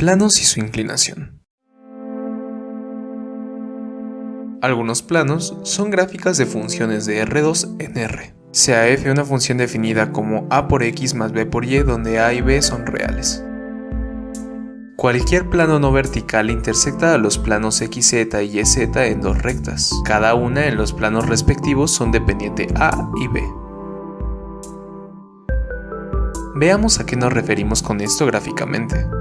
Planos y su inclinación. Algunos planos son gráficas de funciones de R2 en R. Sea f una función definida como a por x más b por y donde a y b son reales. Cualquier plano no vertical intersecta a los planos xz y yz en dos rectas. Cada una en los planos respectivos son dependiente a y b. Veamos a qué nos referimos con esto gráficamente.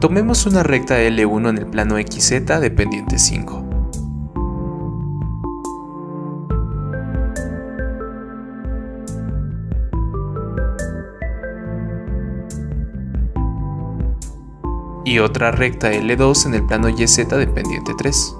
Tomemos una recta L1 en el plano XZ dependiente 5. Y otra recta L2 en el plano YZ dependiente 3.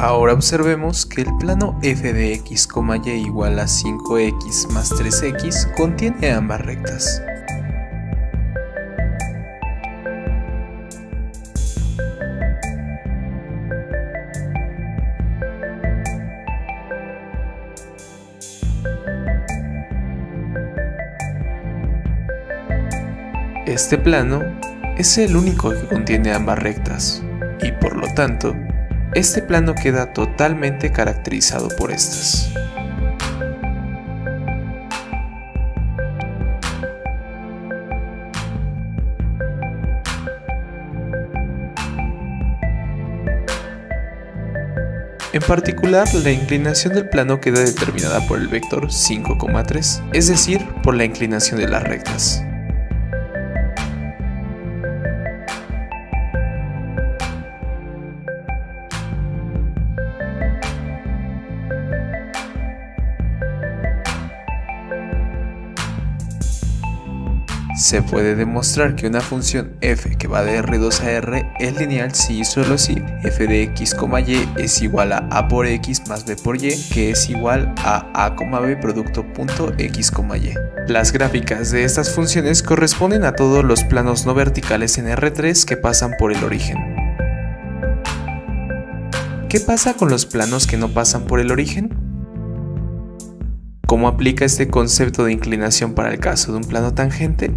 Ahora observemos que el plano f de x, y igual a 5x más 3x contiene ambas rectas. Este plano es el único que contiene ambas rectas, y por lo tanto, este plano queda totalmente caracterizado por estas. En particular, la inclinación del plano queda determinada por el vector 5,3, es decir, por la inclinación de las rectas. Se puede demostrar que una función f que va de R2 a R es lineal si y solo si f de x, y es igual a a por x más b por y que es igual a a, b producto punto x, y. Las gráficas de estas funciones corresponden a todos los planos no verticales en R3 que pasan por el origen. ¿Qué pasa con los planos que no pasan por el origen? ¿Cómo aplica este concepto de inclinación para el caso de un plano tangente?